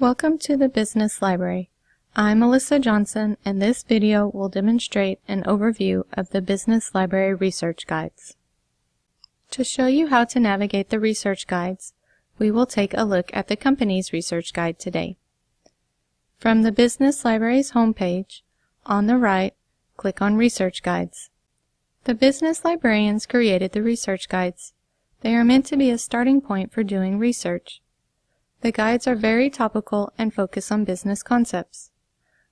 Welcome to the Business Library. I'm Melissa Johnson and this video will demonstrate an overview of the Business Library Research Guides. To show you how to navigate the research guides, we will take a look at the company's research guide today. From the Business Library's homepage, on the right, click on Research Guides. The business librarians created the research guides. They are meant to be a starting point for doing research. The guides are very topical and focus on business concepts.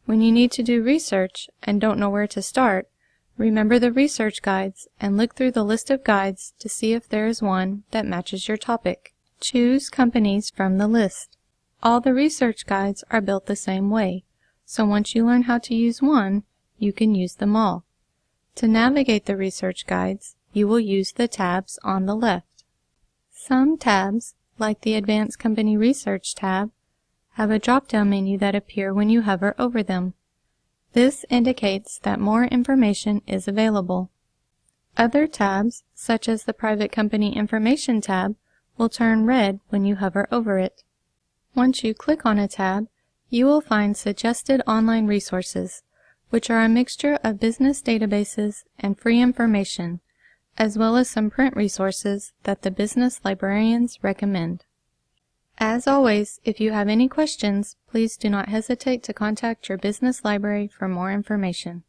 When you need to do research and don't know where to start, remember the research guides and look through the list of guides to see if there is one that matches your topic. Choose companies from the list. All the research guides are built the same way, so once you learn how to use one, you can use them all. To navigate the research guides, you will use the tabs on the left. Some tabs like the Advanced Company Research tab, have a drop-down menu that appear when you hover over them. This indicates that more information is available. Other tabs, such as the Private Company Information tab, will turn red when you hover over it. Once you click on a tab, you will find suggested online resources, which are a mixture of business databases and free information as well as some print resources that the business librarians recommend. As always, if you have any questions, please do not hesitate to contact your business library for more information.